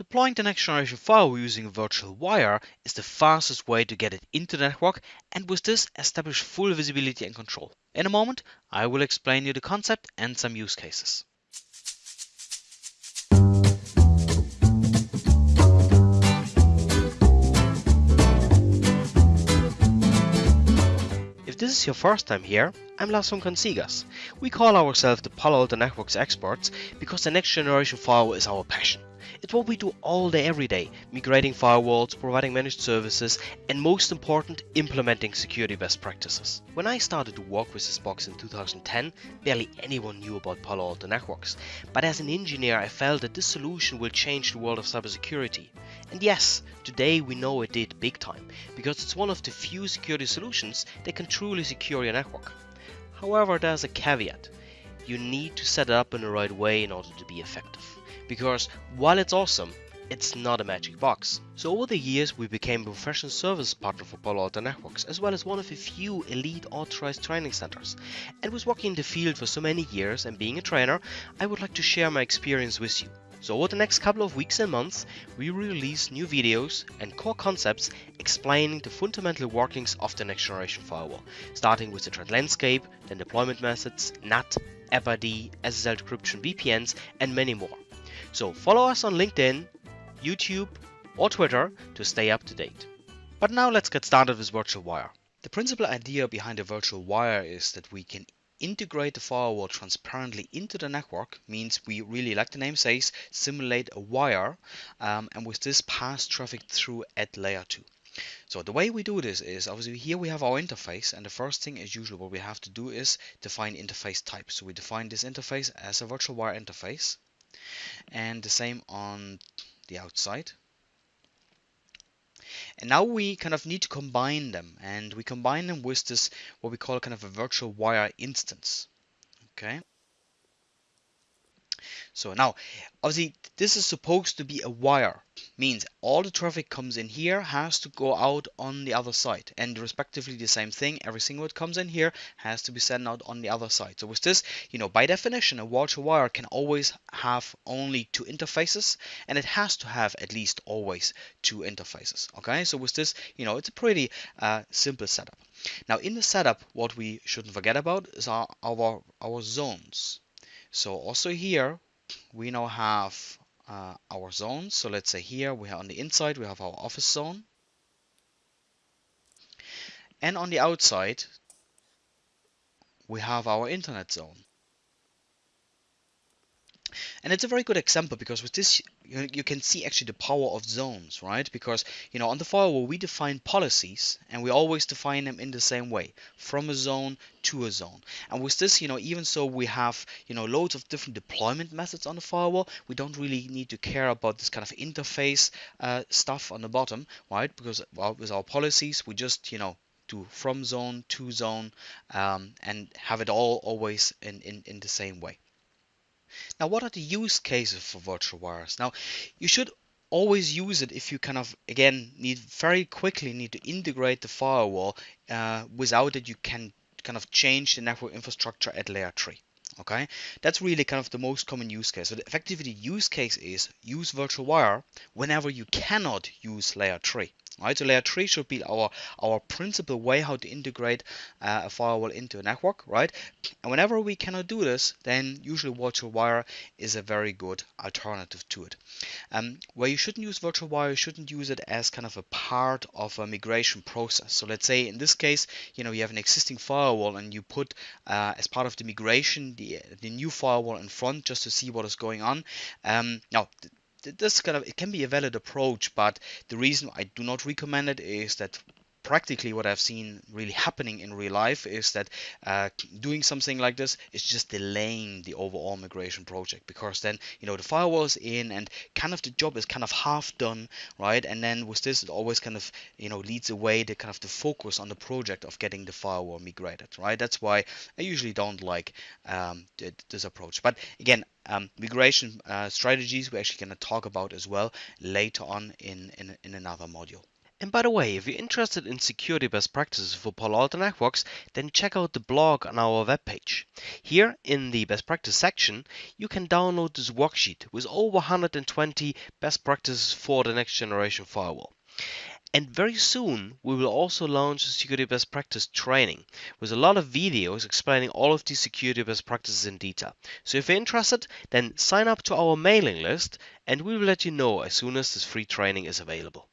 Deploying the next generation firewall using a virtual wire is the fastest way to get it into the network and with this establish full visibility and control. In a moment, I will explain you the concept and some use cases. If this is your first time here, I'm Lars from Consigas. We call ourselves the Palo Alto Networks experts because the next generation firewall is our passion. It's what we do all day every day, migrating firewalls, providing managed services, and most important, implementing security best practices. When I started to work with this box in 2010, barely anyone knew about Palo Alto Networks. But as an engineer, I felt that this solution will change the world of cybersecurity. And yes, today we know it did big time, because it's one of the few security solutions that can truly secure your network. However, there's a caveat. You need to set it up in the right way in order to be effective because while it's awesome, it's not a magic box. So over the years we became a professional service partner for Palo Alto Networks as well as one of a few elite authorized training centers. And with working in the field for so many years and being a trainer, I would like to share my experience with you. So over the next couple of weeks and months, we release new videos and core concepts explaining the fundamental workings of the next generation firewall, starting with the threat landscape, then deployment methods, NAT, AppID, SSL decryption VPNs, and many more. So follow us on LinkedIn, YouTube, or Twitter to stay up to date. But now let's get started with Virtual Wire. The principal idea behind a virtual wire is that we can integrate the firewall transparently into the network means we really like the name says simulate a wire um, and with this pass traffic through at layer 2 so the way we do this is obviously here we have our interface and the first thing as usual what we have to do is define interface type so we define this interface as a virtual wire interface and the same on the outside. And now we kind of need to combine them and we combine them with this what we call kind of a virtual wire instance okay so now, obviously, this is supposed to be a wire. Means all the traffic comes in here has to go out on the other side. And respectively the same thing, everything that comes in here has to be sent out on the other side. So with this, you know, by definition, a virtual wire can always have only two interfaces. And it has to have at least always two interfaces. Okay, so with this, you know, it's a pretty uh, simple setup. Now in the setup, what we shouldn't forget about is our, our, our zones. So also here we now have uh, our zones. So let's say here we have on the inside we have our office zone. And on the outside we have our internet zone. And it's a very good example because with this you, you can see actually the power of zones, right? Because you know on the firewall we define policies and we always define them in the same way, from a zone to a zone. And with this, you know, even so we have you know loads of different deployment methods on the firewall, we don't really need to care about this kind of interface uh, stuff on the bottom, right? Because well, with our policies we just you know do from zone to zone um, and have it all always in, in, in the same way. Now, what are the use cases for virtual wires? Now, you should always use it if you kind of again need very quickly need to integrate the firewall uh, without it you can kind of change the network infrastructure at layer 3 okay? That's really kind of the most common use case. So the effectively the use case is use virtual wire whenever you cannot use layer 3 right? So layer 3 should be our our principal way how to integrate uh, a firewall into a network right? And whenever we cannot do this then usually virtual wire is a very good alternative to it. Um, where you shouldn't use virtual wire you shouldn't use it as kind of a part of a migration process. So let's say in this case you know you have an existing firewall and you put uh, as part of the migration the, the new firewall in front just to see what is going on. Um, now this kind of it can be a valid approach, but the reason I do not recommend it is that practically what I've seen really happening in real life is that uh, doing something like this is just delaying the overall migration project because then you know the firewall is in and kind of the job is kind of half done right? And then with this it always kind of you know leads away the kind of the focus on the project of getting the firewall migrated right? That's why I usually don't like um, this approach. But again um, migration uh, strategies we're actually going to talk about as well later on in, in, in another module And by the way, if you're interested in security best practices for Palo Alto Networks, then check out the blog on our webpage. Here in the best practice section, you can download this worksheet with over 120 best practices for the next generation firewall. And very soon, we will also launch a security best practice training with a lot of videos explaining all of these security best practices in detail. So if you're interested, then sign up to our mailing list and we will let you know as soon as this free training is available.